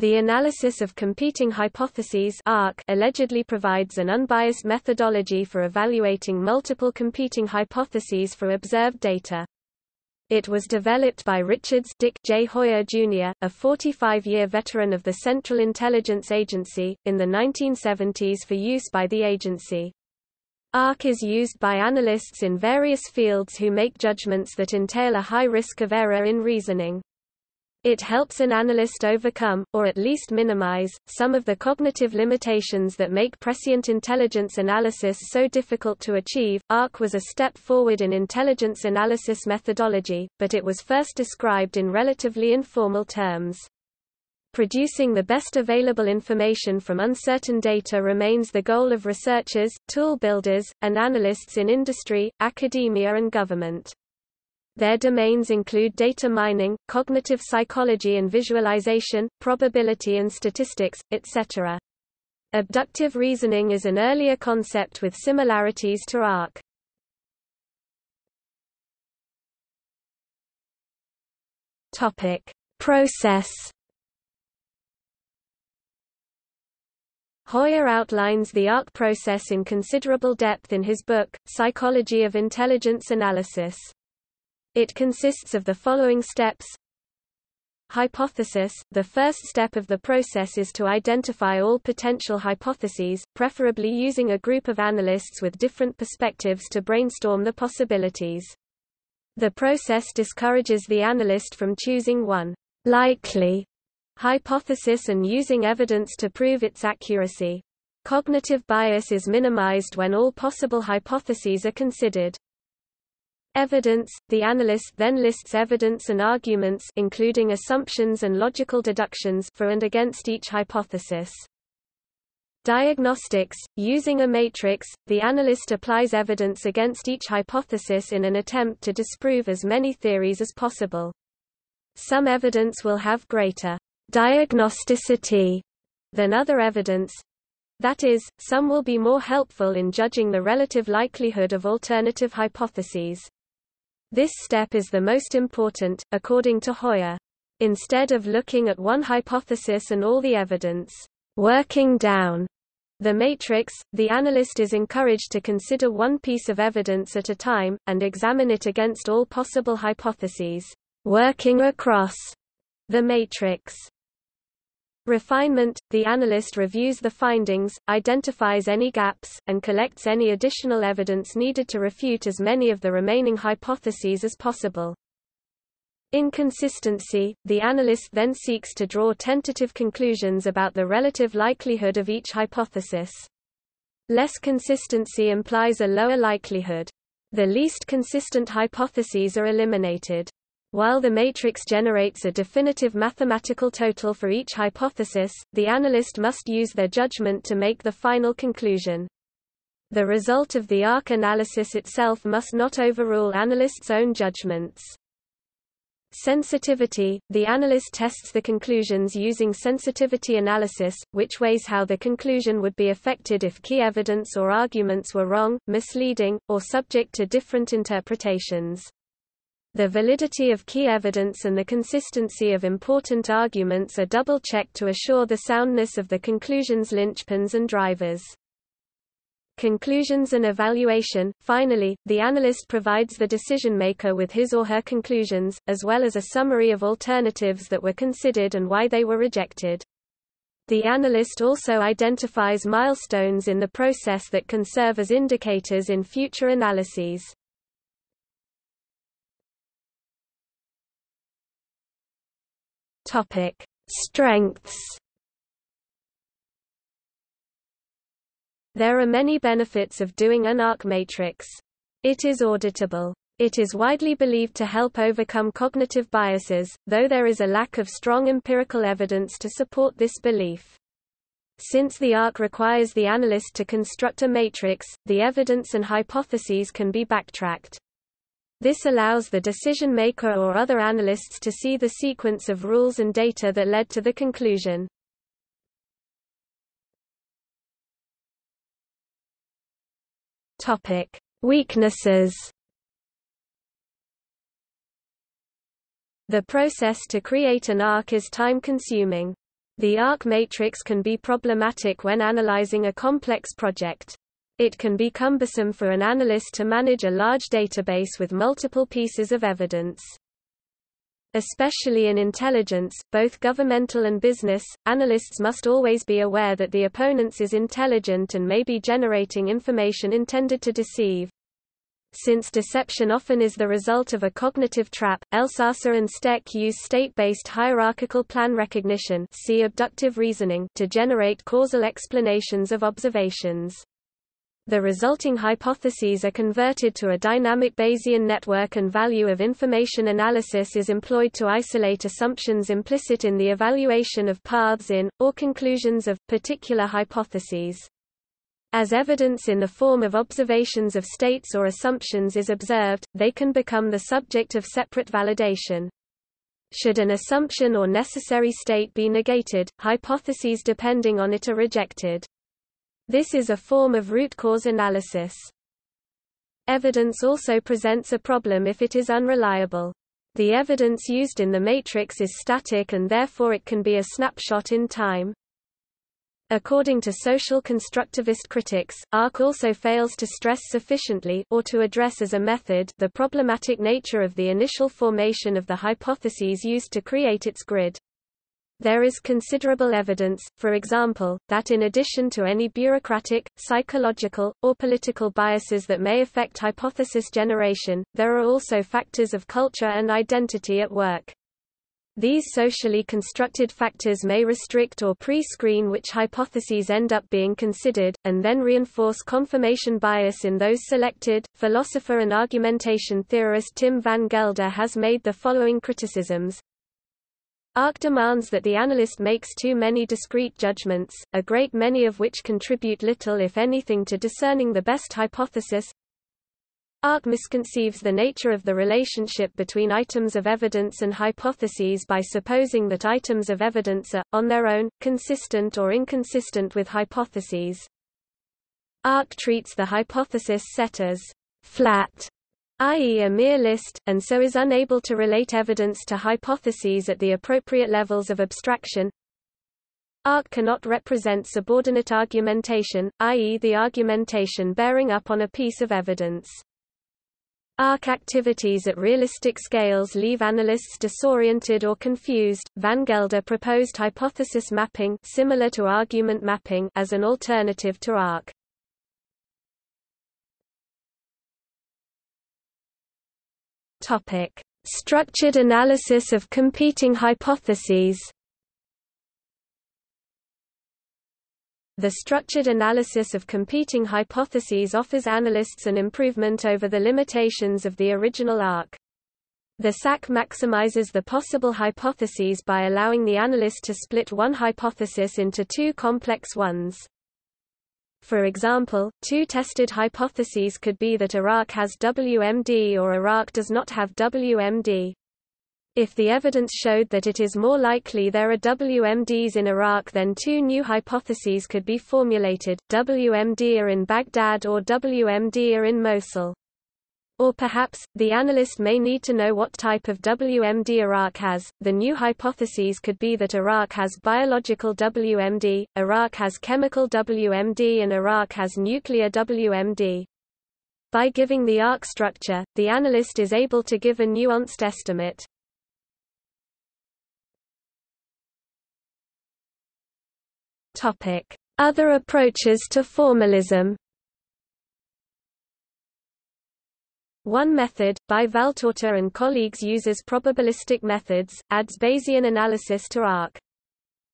The analysis of competing hypotheses ARC allegedly provides an unbiased methodology for evaluating multiple competing hypotheses for observed data. It was developed by Richards Dick J. Heuer Jr., a 45-year veteran of the Central Intelligence Agency, in the 1970s for use by the agency. ARC is used by analysts in various fields who make judgments that entail a high risk of error in reasoning. It helps an analyst overcome, or at least minimize, some of the cognitive limitations that make prescient intelligence analysis so difficult to achieve. ARC was a step forward in intelligence analysis methodology, but it was first described in relatively informal terms. Producing the best available information from uncertain data remains the goal of researchers, tool builders, and analysts in industry, academia and government. Their domains include data mining, cognitive psychology and visualization, probability and statistics, etc. Abductive reasoning is an earlier concept with similarities to ARC. Topic: Process Heuer outlines the ARC process in considerable depth in his book, Psychology of Intelligence Analysis. It consists of the following steps. Hypothesis – The first step of the process is to identify all potential hypotheses, preferably using a group of analysts with different perspectives to brainstorm the possibilities. The process discourages the analyst from choosing one likely hypothesis and using evidence to prove its accuracy. Cognitive bias is minimized when all possible hypotheses are considered. Evidence – The analyst then lists evidence and arguments including assumptions and logical deductions for and against each hypothesis. Diagnostics – Using a matrix, the analyst applies evidence against each hypothesis in an attempt to disprove as many theories as possible. Some evidence will have greater diagnosticity than other evidence. That is, some will be more helpful in judging the relative likelihood of alternative hypotheses. This step is the most important, according to Heuer. Instead of looking at one hypothesis and all the evidence, working down the matrix, the analyst is encouraged to consider one piece of evidence at a time, and examine it against all possible hypotheses, working across the matrix. Refinement – The analyst reviews the findings, identifies any gaps, and collects any additional evidence needed to refute as many of the remaining hypotheses as possible. Inconsistency – The analyst then seeks to draw tentative conclusions about the relative likelihood of each hypothesis. Less consistency implies a lower likelihood. The least consistent hypotheses are eliminated. While the matrix generates a definitive mathematical total for each hypothesis, the analyst must use their judgment to make the final conclusion. The result of the ARC analysis itself must not overrule analysts' own judgments. Sensitivity – The analyst tests the conclusions using sensitivity analysis, which weighs how the conclusion would be affected if key evidence or arguments were wrong, misleading, or subject to different interpretations. The validity of key evidence and the consistency of important arguments are double-checked to assure the soundness of the conclusions linchpins and drivers. Conclusions and evaluation Finally, the analyst provides the decision-maker with his or her conclusions, as well as a summary of alternatives that were considered and why they were rejected. The analyst also identifies milestones in the process that can serve as indicators in future analyses. Topic: Strengths. There are many benefits of doing an ARC matrix. It is auditable. It is widely believed to help overcome cognitive biases, though there is a lack of strong empirical evidence to support this belief. Since the ARC requires the analyst to construct a matrix, the evidence and hypotheses can be backtracked. This allows the decision maker or other analysts to see the sequence of rules and data that led to the conclusion. Topic: Weaknesses. The process to create an ARC is time-consuming. The ARC matrix can be problematic when analyzing a complex project. It can be cumbersome for an analyst to manage a large database with multiple pieces of evidence. Especially in intelligence, both governmental and business, analysts must always be aware that the opponents is intelligent and may be generating information intended to deceive. Since deception often is the result of a cognitive trap, Elsaesser and Stech use state-based hierarchical plan recognition see abductive reasoning to generate causal explanations of observations. The resulting hypotheses are converted to a dynamic Bayesian network and value of information analysis is employed to isolate assumptions implicit in the evaluation of paths in, or conclusions of, particular hypotheses. As evidence in the form of observations of states or assumptions is observed, they can become the subject of separate validation. Should an assumption or necessary state be negated, hypotheses depending on it are rejected. This is a form of root cause analysis. Evidence also presents a problem if it is unreliable. The evidence used in the matrix is static and therefore it can be a snapshot in time. According to social constructivist critics, ARC also fails to stress sufficiently or to address as a method the problematic nature of the initial formation of the hypotheses used to create its grid. There is considerable evidence, for example, that in addition to any bureaucratic, psychological, or political biases that may affect hypothesis generation, there are also factors of culture and identity at work. These socially constructed factors may restrict or pre-screen which hypotheses end up being considered, and then reinforce confirmation bias in those selected. Philosopher and argumentation theorist Tim van Gelder has made the following criticisms. ARC demands that the analyst makes too many discrete judgments, a great many of which contribute little if anything to discerning the best hypothesis. ARC misconceives the nature of the relationship between items of evidence and hypotheses by supposing that items of evidence are, on their own, consistent or inconsistent with hypotheses. ARC treats the hypothesis set as flat, i.e. a mere list, and so is unable to relate evidence to hypotheses at the appropriate levels of abstraction. ARC cannot represent subordinate argumentation, i.e. the argumentation bearing up on a piece of evidence. ARC activities at realistic scales leave analysts disoriented or confused. Van Gelder proposed hypothesis mapping similar to argument mapping as an alternative to ARC. Topic: Structured analysis of competing hypotheses. The structured analysis of competing hypotheses offers analysts an improvement over the limitations of the original ARC. The SAC maximizes the possible hypotheses by allowing the analyst to split one hypothesis into two complex ones. For example, two tested hypotheses could be that Iraq has WMD or Iraq does not have WMD. If the evidence showed that it is more likely there are WMDs in Iraq then two new hypotheses could be formulated, WMD are in Baghdad or WMD are in Mosul. Or perhaps, the analyst may need to know what type of WMD Iraq has. The new hypotheses could be that Iraq has biological WMD, Iraq has chemical WMD and Iraq has nuclear WMD. By giving the ARC structure, the analyst is able to give a nuanced estimate. Other approaches to formalism. One method, by Valtorta and colleagues uses probabilistic methods, adds Bayesian analysis to ARC.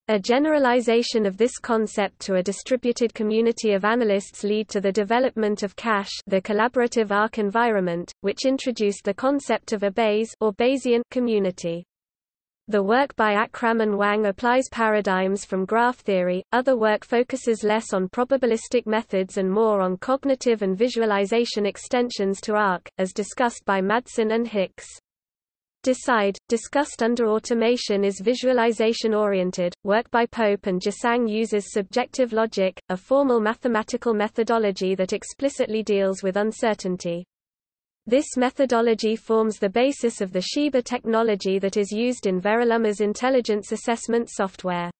A generalization of this concept to a distributed community of analysts lead to the development of CACHE the collaborative ARC environment, which introduced the concept of a Bayes or Bayesian community. The work by Akram and Wang applies paradigms from graph theory, other work focuses less on probabilistic methods and more on cognitive and visualization extensions to ARC, as discussed by Madsen and Hicks. Decide, discussed under automation is visualization-oriented. Work by Pope and Jøsang uses subjective logic, a formal mathematical methodology that explicitly deals with uncertainty. This methodology forms the basis of the ShEBA technology that is used in Veriluma's intelligence assessment software.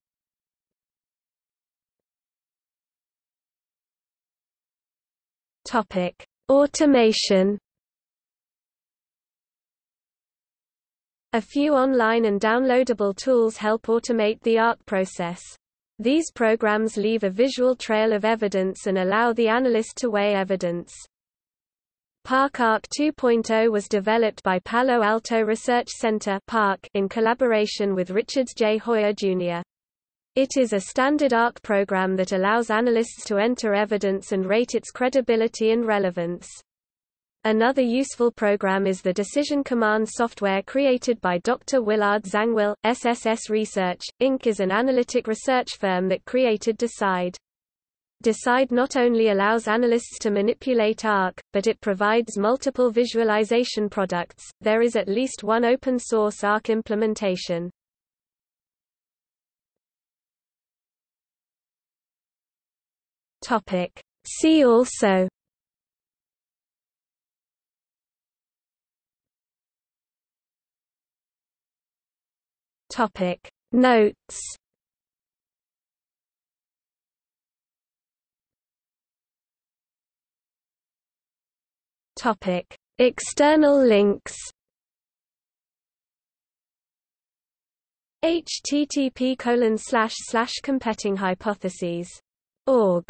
Topic: Automation. A few online and downloadable tools help automate the art process. These programs leave a visual trail of evidence and allow the analyst to weigh evidence. PARC-ARC 2.0 was developed by Palo Alto Research Center in collaboration with Richards J. Heuer, Jr. It is a standard ARC program that allows analysts to enter evidence and rate its credibility and relevance. Another useful program is the Decision Command software created by Dr. Willard Zangwill. SSS Research, Inc. is an analytic research firm that created Decide. Decide not only allows analysts to manipulate ARC, but it provides multiple visualization products. There is at least one open source ARC implementation. Topic: See also Topic Notes Topic. External links. http competing hypotheses. org